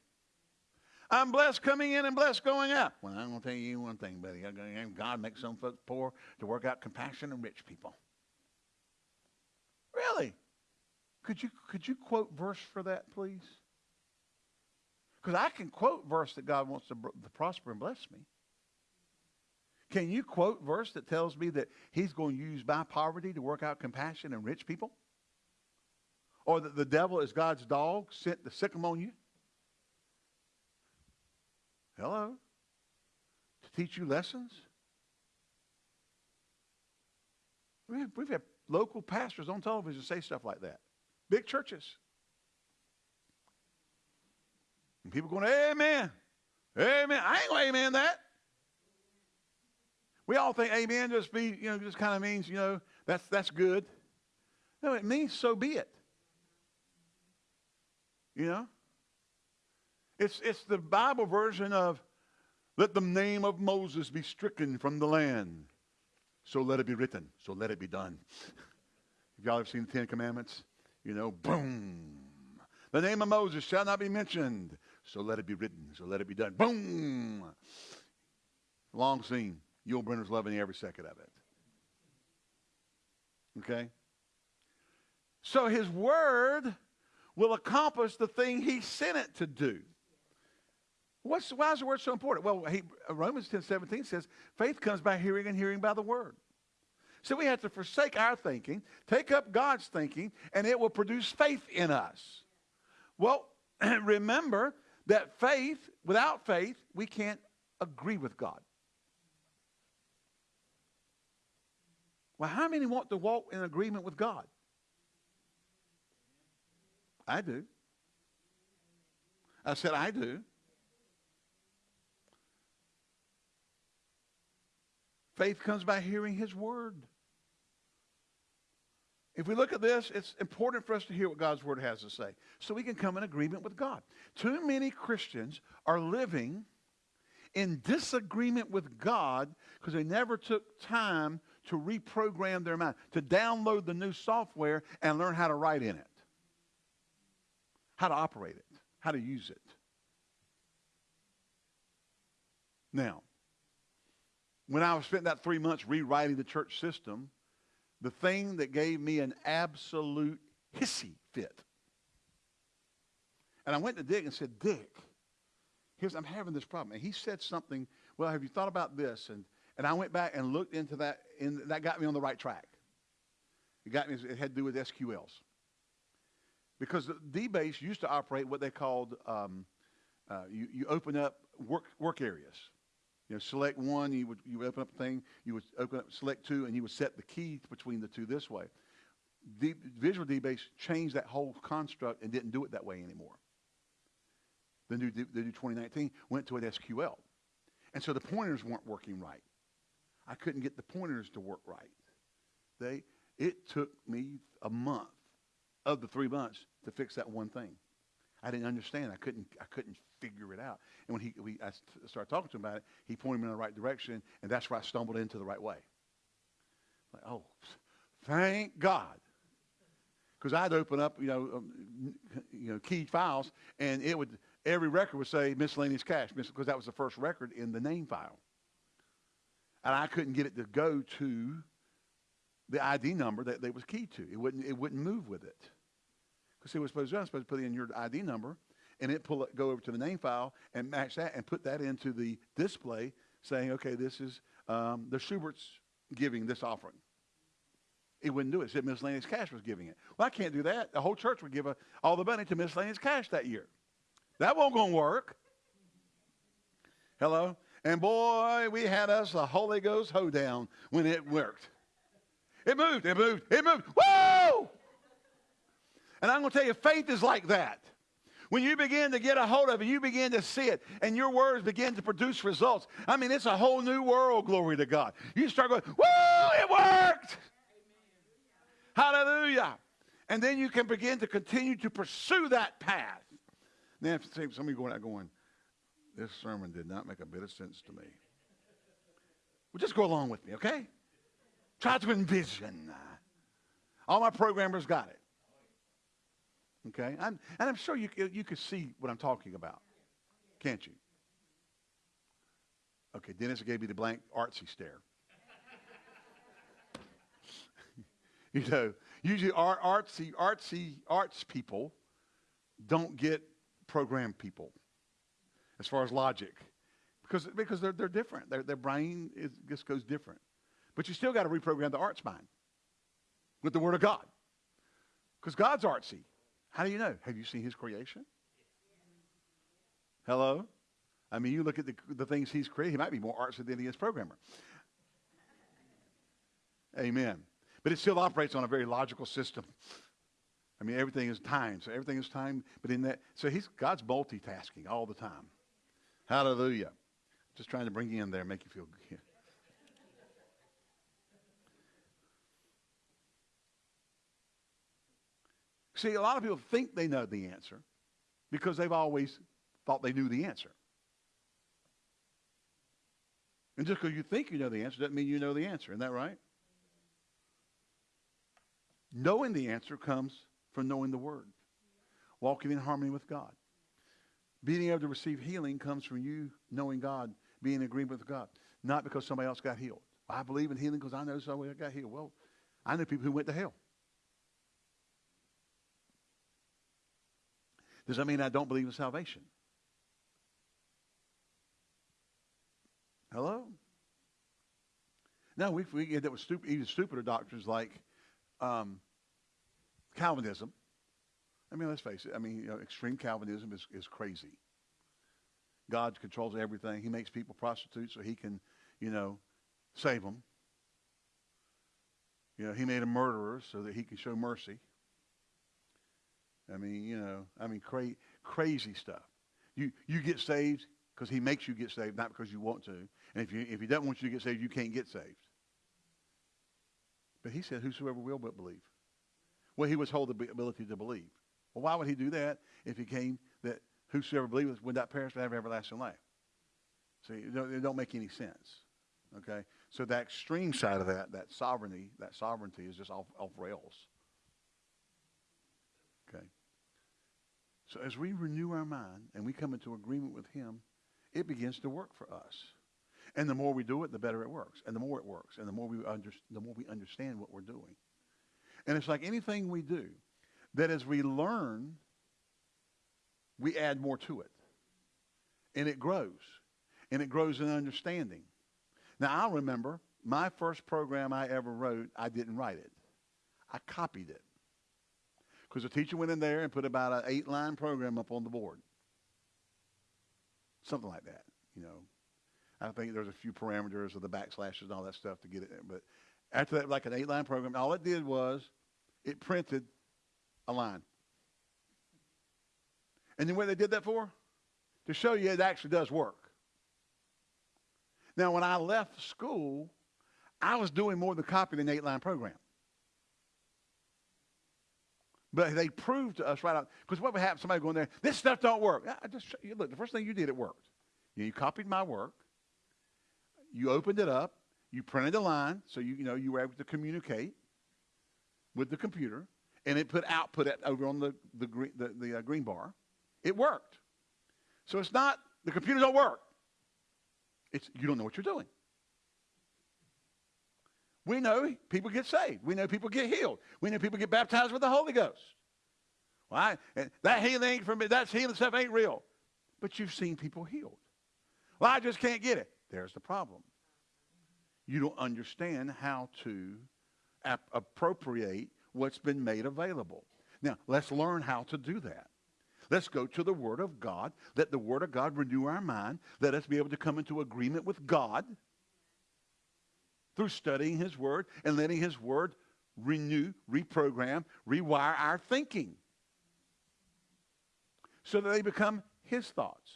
I'm blessed coming in and blessed going out. Well, I'm going to tell you one thing, buddy. God makes some folks poor to work out compassion and rich people. Really? Could you, could you quote verse for that, please? Because I can quote verse that God wants to, to prosper and bless me. Can you quote verse that tells me that he's going to use my poverty to work out compassion and rich people? Or that the devil is God's dog sent to sick on you? Hello? To teach you lessons? We've, we've had local pastors on television say stuff like that. Big churches. And people going, Amen. Amen. I ain't going to amen that. We all think amen just be, you know, just kind of means, you know, that's that's good. No, it means so be it. You know? It's, it's the Bible version of let the name of Moses be stricken from the land. So let it be written. So let it be done. Have y'all ever seen the Ten Commandments? You know, boom. The name of Moses shall not be mentioned. So let it be written. So let it be done. Boom. Long scene. Yul Brynner's loving every second of it. Okay? So his word will accomplish the thing he sent it to do. What's, why is the word so important? Well, he, uh, Romans 10 17 says, faith comes by hearing and hearing by the word. So we have to forsake our thinking, take up God's thinking, and it will produce faith in us. Well, remember that faith, without faith, we can't agree with God. Well, how many want to walk in agreement with God? I do. I said, I do. Faith comes by hearing his word. If we look at this, it's important for us to hear what God's word has to say so we can come in agreement with God. Too many Christians are living in disagreement with God because they never took time to reprogram their mind, to download the new software and learn how to write in it, how to operate it, how to use it. Now, when I spent that three months rewriting the church system, the thing that gave me an absolute hissy fit. And I went to Dick and said, Dick, here's I'm having this problem. And he said something, well, have you thought about this? And and I went back and looked into that, and that got me on the right track. It got me, it had to do with SQLs. Because the DBase used to operate what they called, um, uh, you, you open up work, work areas. You know, select one, you would, you would open up a thing, you would open up, select two, and you would set the key between the two this way. D, Visual DBase changed that whole construct and didn't do it that way anymore. The new, the new 2019 went to an SQL. And so the pointers weren't working right. I couldn't get the pointers to work right. They, it took me a month of the three months to fix that one thing. I didn't understand. I couldn't, I couldn't figure it out. And when he, we, I started talking to him about it, he pointed me in the right direction, and that's where I stumbled into the right way. Like, oh, thank God. Because I'd open up, you know, um, you know, keyed files, and it would every record would say miscellaneous cash, because that was the first record in the name file. And I couldn't get it to go to the ID number that they was keyed to. It wouldn't, it wouldn't move with it. Because it was supposed to, do, I'm supposed to put in your ID number, and it pull it, go over to the name file and match that and put that into the display saying, okay, this is, um, the Schubert's giving this offering. It wouldn't do it. He said miscellaneous cash was giving it. Well, I can't do that. The whole church would give a, all the money to miscellaneous cash that year. That won't going to work. Hello? And boy, we had us a Holy Ghost hoedown when it worked. It moved, it moved, it moved. Whoa! And I'm going to tell you, faith is like that. When you begin to get a hold of it, you begin to see it, and your words begin to produce results. I mean, it's a whole new world, glory to God. You start going, whoa, it worked! Hallelujah. And then you can begin to continue to pursue that path. Now, if some of you going out going, this sermon did not make a bit of sense to me. Well, just go along with me, okay? Try to envision. All my programmers got it. Okay? I'm, and I'm sure you, you could see what I'm talking about. Can't you? Okay, Dennis gave me the blank artsy stare. you know, usually art, artsy, artsy, arts people don't get program people as far as logic because, because they're, they're different. Their, their brain is, just goes different. But you still got to reprogram the arts mind with the Word of God because God's artsy. How do you know? Have you seen his creation? Hello? I mean, you look at the, the things he's created, he might be more artsy than he is programmer. Amen. But it still operates on a very logical system. I mean, everything is time. So everything is time. But in that, so he's God's multitasking all the time. Hallelujah. Just trying to bring you in there, make you feel good. See, a lot of people think they know the answer because they've always thought they knew the answer. And just because you think you know the answer doesn't mean you know the answer. Isn't that right? Knowing the answer comes from knowing the Word, walking in harmony with God. Being able to receive healing comes from you knowing God, being in agreement with God, not because somebody else got healed. I believe in healing because I know somebody got healed. Well, I know people who went to hell. Does that mean I don't believe in salvation? Hello? Now, we, we get that with stupid, even stupider doctrines like um, Calvinism. I mean, let's face it. I mean, you know, extreme Calvinism is, is crazy. God controls everything. He makes people prostitutes so he can, you know, save them. You know, he made them murderers so that he can show mercy. I mean, you know, I mean, cra- crazy stuff. You, you get saved because he makes you get saved, not because you want to. And if, you, if he doesn't want you to get saved, you can't get saved. But he said, whosoever will but believe. Well, he was told the ability to believe. Well, why would he do that if he came that whosoever believes would not perish but have everlasting life? See, it don't, it don't make any sense. Okay? So that extreme side of that, that sovereignty, that sovereignty is just off, off rails. Okay? So as we renew our mind and we come into agreement with him, it begins to work for us. And the more we do it, the better it works. And the more it works, and the more we, under, the more we understand what we're doing. And it's like anything we do, that as we learn, we add more to it. And it grows. And it grows in understanding. Now, I remember my first program I ever wrote, I didn't write it. I copied it. Because the teacher went in there and put about an eight-line program up on the board. Something like that, you know. I think there's a few parameters of the backslashes and all that stuff to get it. But after that, like an eight-line program, all it did was it printed a line. And then what they did that for? To show you it actually does work. Now, when I left school, I was doing more than copying an eight-line program. But they proved to us right out, because what would happen, somebody going there, this stuff don't work. I just, look, the first thing you did, it worked. You copied my work. You opened it up. You printed a line, so you, you know you were able to communicate with the computer, and it put output at, over on the, the, green, the, the uh, green bar. It worked. So it's not, the computer don't work. It's, you don't know what you're doing. We know people get saved. We know people get healed. We know people get baptized with the Holy Ghost. Well, I, that healing me. That healing stuff ain't real. But you've seen people healed. Well, I just can't get it. There's the problem. You don't understand how to ap- appropriate what's been made available. Now, let's learn how to do that. Let's go to the Word of God. Let the Word of God renew our mind. Let us be able to come into agreement with God through studying His Word and letting His Word renew, reprogram, rewire our thinking so that they become His thoughts.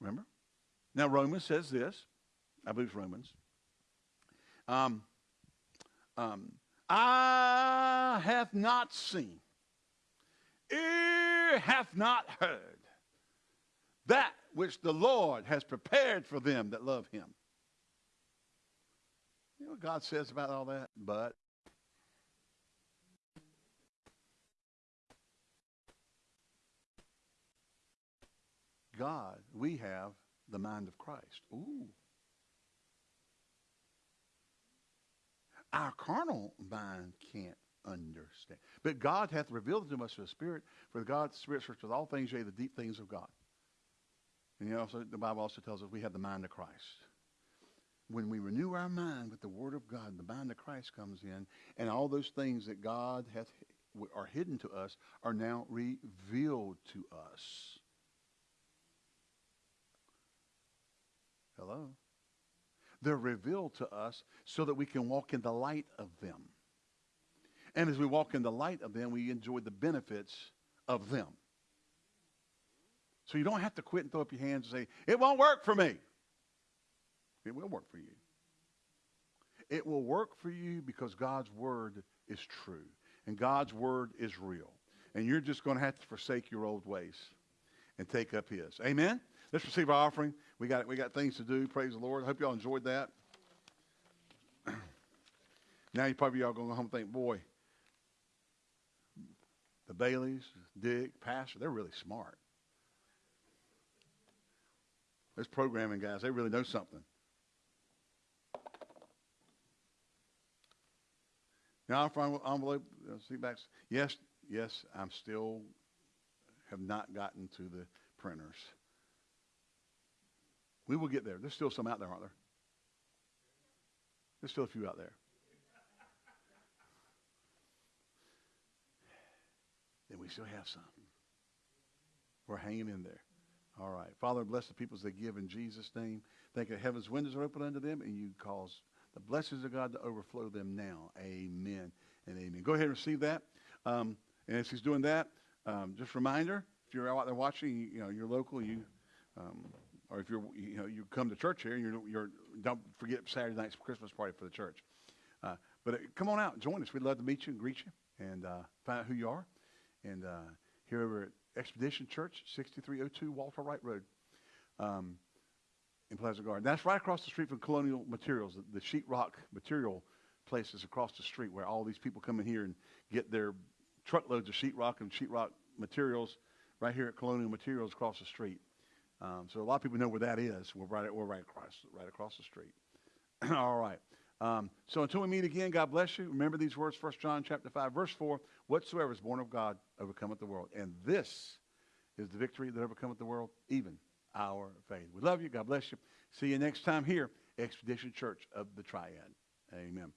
Remember? Now, Romans says this. I believe it's Romans. Um, um, I have not seen, ear hath not heard that which the Lord has prepared for them that love him. You know what God says about all that? But God, we have the mind of Christ. Ooh. Our carnal mind can't understand. But God hath revealed to us the Spirit, for God's Spirit searches all things, yea, the deep things of God. And you know, also, the Bible also tells us we have the mind of Christ. When we renew our mind with the Word of God, the mind of Christ comes in, and all those things that God hath are hidden to us are now revealed to us. Hello? They're revealed to us so that we can walk in the light of them. And as we walk in the light of them, we enjoy the benefits of them. So you don't have to quit and throw up your hands and say, it won't work for me. It will work for you. It will work for you because God's word is true and God's word is real. And you're just going to have to forsake your old ways and take up his. Amen? Let's receive our offering. We got, we got things to do. Praise the Lord. I hope y'all enjoyed that. now you probably y'all going to go home and think, boy, the Baileys, Dick, Pastor, they're really smart. Those programming guys, they really know something. Envelope, uh, back. Yes, yes, I'm still have not gotten to the printers. We will get there. There's still some out there, aren't there? There's still a few out there. Then we still have some. We're hanging in there. All right. Father, bless the people as they give in Jesus' name. Thank you. Heaven's windows are open unto them, and you cause the blessings of God to overflow them now. Amen and amen. Go ahead and receive that. Um, and as he's doing that, um, just reminder, if you're out there watching, you know, you're local, you, um, or if you're, you know, you come to church here, you're, you're don't forget Saturday night's Christmas party for the church. Uh, but uh, come on out, join us. We'd love to meet you and greet you and uh, find out who you are. And uh, here over at Expedition Church, 6302 Walter Wright Road um, in Pleasant Garden. That's right across the street from Colonial Materials, the, sheetrock material places across the street where all these people come in here and get their truckloads of sheetrock and sheetrock materials right here at Colonial Materials across the street. Um, so a lot of people know where that is. We're right, we're right across, right across the street. All right. Um, so until we meet again, God bless you. Remember these words, 1 John chapter 5, verse 4, whatsoever is born of God overcometh the world. And this is the victory that overcometh the world, even our faith. We love you. God bless you. See you next time here, Expedition Church of the Triad. Amen.